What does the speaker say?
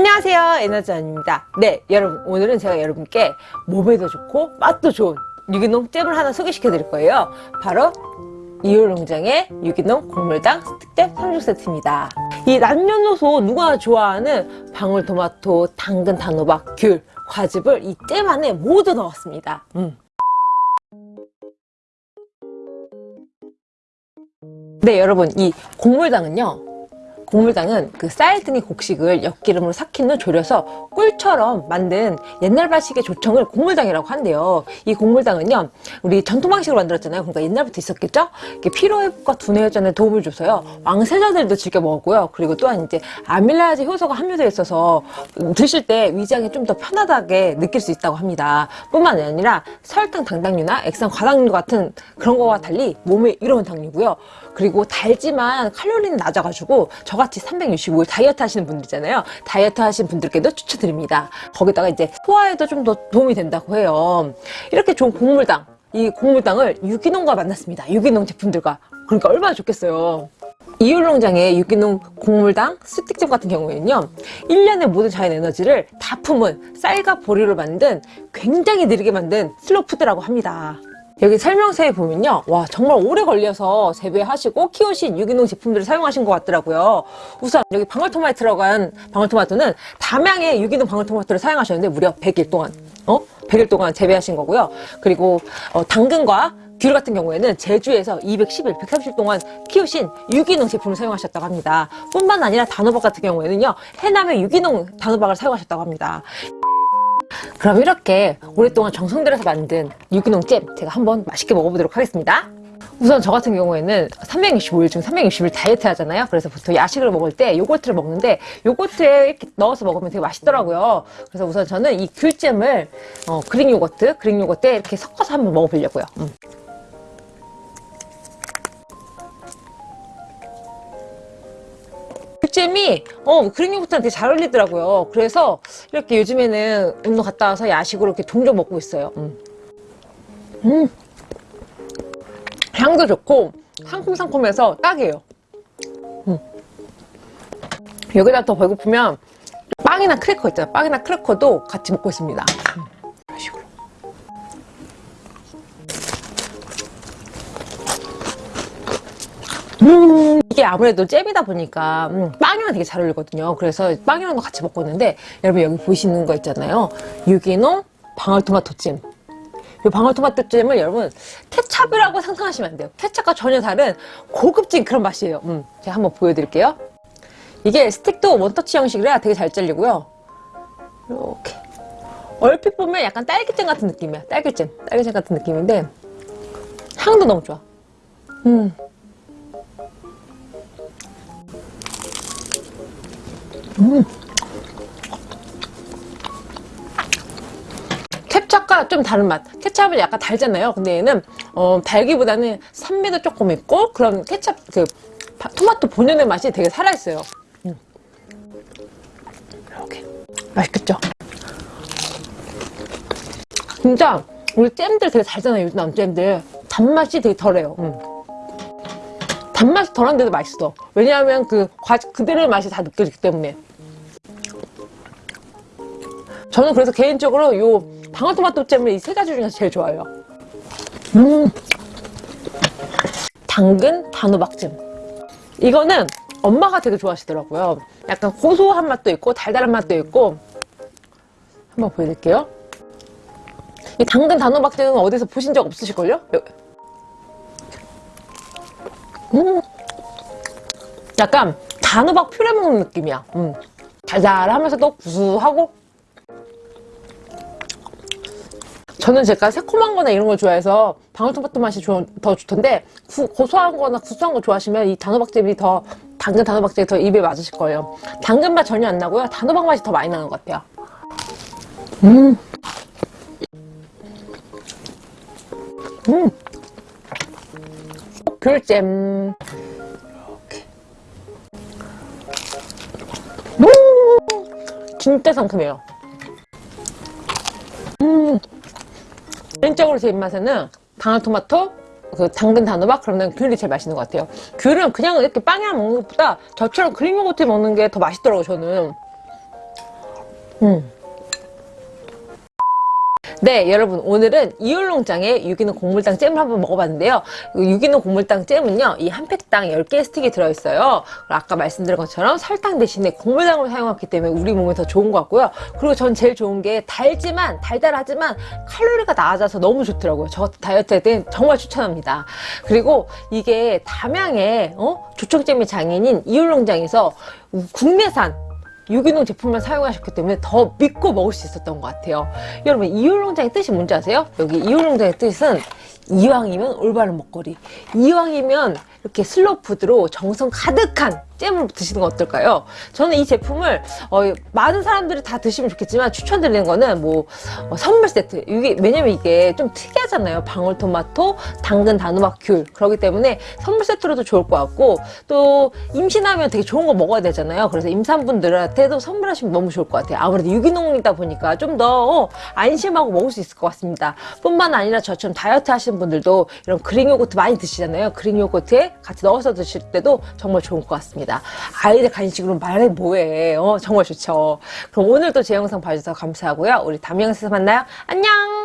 안녕하세요. 에너지원입니다. 네 여러분 오늘은 제가 여러분께 몸에도 좋고 맛도 좋은 유기농 잼을 하나 소개시켜 드릴 거예요. 바로 이효농장의 유기농 곡물당 스틱잼 3종 세트입니다. 이 남녀노소 누가 좋아하는 방울토마토, 당근, 단호박, 귤, 과즙을 이 잼 안에 모두 넣었습니다. 음. 네 여러분 이 곡물당은요 곡물당은 그 쌀 등의 곡식을 엿기름으로 삭힌 후 졸여서 꿀처럼 만든 옛날 발식의 조청을 곡물당이라고 한대요. 이 곡물당은요, 우리 전통 방식으로 만들었잖아요. 그러니까 옛날부터 있었겠죠? 이게 피로 회복과 두뇌 회전에 도움을 줘서요. 왕세자들도 즐겨 먹었고요. 그리고 또한 이제 아밀라야제 효소가 함유되어 있어서 드실 때 위장이 좀 더 편하게 느낄 수 있다고 합니다. 뿐만 아니라 설탕, 당당류나 액상, 과당류 같은 그런 거와 달리 몸에 이로운 당류고요. 그리고 달지만 칼로리는 낮아가지고 저같이 365일 다이어트 하시는 분들이잖아요. 다이어트 하시는 분들께도 추천드립니다. 거기다가 이제 소화에도 좀 더 도움이 된다고 해요. 이렇게 좋은 곡물당, 이 곡물당을 유기농과 만났습니다. 유기농 제품들과. 그러니까 얼마나 좋겠어요. 이율농장의 유기농 곡물당 스틱잼 같은 경우에는요 1년의 모든 자연 에너지를 다 품은 쌀과 보리로 만든 굉장히 느리게 만든 슬로푸드라고 합니다 여기 설명서에 보면요 와 정말 오래 걸려서 재배하시고 키우신 유기농 제품들을 사용하신 것 같더라고요 우선 여기 방울토마토라고 한 방울토마토는 담양의 유기농 방울토마토를 사용하셨는데 무려 100일 동안 어? 100일 동안 재배하신 거고요 그리고 어, 당근과 귤 같은 경우에는 제주에서 210일, 130일 동안 키우신 유기농 제품을 사용하셨다고 합니다. 뿐만 아니라 단호박 같은 경우에는요. 해남의 유기농 단호박을 사용하셨다고 합니다. 그럼 이렇게 오랫동안 정성 들여서 만든 유기농 잼 제가 한번 맛있게 먹어보도록 하겠습니다. 우선 저 같은 경우에는 365일 중 360일 다이어트 하잖아요. 그래서 보통 야식을 먹을 때 요거트를 먹는데 요거트에 이렇게 넣어서 먹으면 되게 맛있더라고요. 그래서 우선 저는 이 귤잼을 어, 그릭 요거트, 그릭 요거트에 이렇게 섞어서 한번 먹어보려고요. 음. 잼이 어 그릭 요거트랑 되게 잘 어울리더라고요. 그래서 이렇게 요즘에는 운동 갔다 와서 야식으로 이렇게 종종 먹고 있어요. 음. 음. 향도 좋고 상콤상콤해서 딱이에요. 음. 여기다 더 배고프면 빵이나 크래커 있잖아요. 빵이나 크래커도 같이 먹고 있습니다. 음. 이런 식으로. 음 이게 아무래도 잼이다 보니까 음, 빵이랑 되게 잘 어울리거든요. 그래서 빵이랑도 같이 먹고 있는데 여러분 여기 보시는 거 있잖아요. 유기농 방울토마토찜. 이 방울토마토찜을 여러분 케찹이라고 상상하시면 안 돼요. 케찹과 전혀 다른 고급진 그런 맛이에요. 음, 제가 한번 보여드릴게요. 이게 스틱도 원터치 형식이라 되게 잘 잘리고요. 이렇게. 얼핏 보면 약간 딸기잼 같은 느낌이야. 딸기잼 딸기잼 같은 느낌인데 향도 너무 좋아. 음. 음. 케찹과 좀 다른 맛. 케찹은 약간 달잖아요 근데 얘는. 어, 달기보다는 산미도 조금 있고 그런 케찹 그 토마토 본연의 맛이 되게 살아있어요. 음. 이렇게. 맛있겠죠? 진짜 우리 잼들 되게 달잖아요 요즘 나온 잼들. 단맛이 되게 덜해요. 음. 단맛이 덜한데도 맛있어. 왜냐하면 그 과즙 그대로의 맛이 다 느껴지기 때문에 저는 그래서 개인적으로 이 방울토마토 잼을 이 세 가지 중에서 제일 좋아해요. 음. 당근 단호박잼. 이거는 엄마가 되게 좋아하시더라고요. 약간 고소한 맛도 있고 달달한 맛도 있고. 한번 보여드릴게요. 이 당근 단호박잼은 어디서 보신 적 없으실걸요? 음. 약간 단호박 퓨레 먹는 느낌이야. 음. 달달하면서도 구수하고 저는 제가 새콤한 거나 이런 걸 좋아해서 방울토마토 맛이 조, 더 좋던데 구, 고소한 거나 구수한 거 좋아하시면 이 단호박잼이 더 당근 단호박잼이 더 입에 맞으실 거예요 당근 맛 전혀 안 나고요 단호박 맛이 더 많이 나는 것 같아요 음. 음. 귤잼 음. 진짜 상큼해요 개인적으로 제 입맛에는 방울토마토, 그 당근 단호박 그러면 귤이 제일 맛있는 것 같아요 귤은 그냥 이렇게 빵이랑 먹는 것보다 저처럼 그릭 요거트 먹는 게 더 맛있더라고요 저는 음. 네, 여러분 오늘은 이율농장의 유기농 곡물당 잼을 한번 먹어봤는데요. 이 유기농 곡물당 잼은요, 이 한 팩당 10개의 스틱이 들어있어요. 아까 말씀드린 것처럼 설탕 대신에 곡물당을 사용했기 때문에 우리 몸에 더 좋은 것 같고요. 그리고 전 제일 좋은 게 달지만 달달하지만 칼로리가 낮아서 너무 좋더라고요. 저 같은 다이어트 할땐 정말 추천합니다. 그리고 이게 담양의 어? 조청잼의 장인인 이율농장에서 국내산 유기농 제품만 사용하셨기 때문에 더 믿고 먹을 수 있었던 것 같아요. 여러분 이율농장의 뜻이 뭔지 아세요? 여기 이율농장의 뜻은 이왕이면 올바른 먹거리 이왕이면 이렇게 슬로푸드로 정성 가득한 잼을 드시는 건 어떨까요? 저는 이 제품을 어, 많은 사람들이 다 드시면 좋겠지만 추천드리는 거는 뭐 어, 선물 세트. 이게 왜냐면 이게 좀 특이하잖아요. 방울토마토, 당근, 단호박, 귤. 그렇기 때문에 선물 세트로도 좋을 것 같고 또 임신하면 되게 좋은 거 먹어야 되잖아요. 그래서 임산분들한테도 선물하시면 너무 좋을 것 같아요. 아무래도 유기농이다 보니까 좀 더 안심하고 먹을 수 있을 것 같습니다. 뿐만 아니라 저처럼 다이어트 하시는 분들도 이런 그릭 요거트 많이 드시잖아요. 그릭 요거트에 같이 넣어서 드실 때도 정말 좋은 것 같습니다. 아이들 간식으로 말해 뭐해. 어, 정말 좋죠. 그럼 오늘도 제 영상 봐주셔서 감사하고요. 우리 다음 영상에서 만나요. 안녕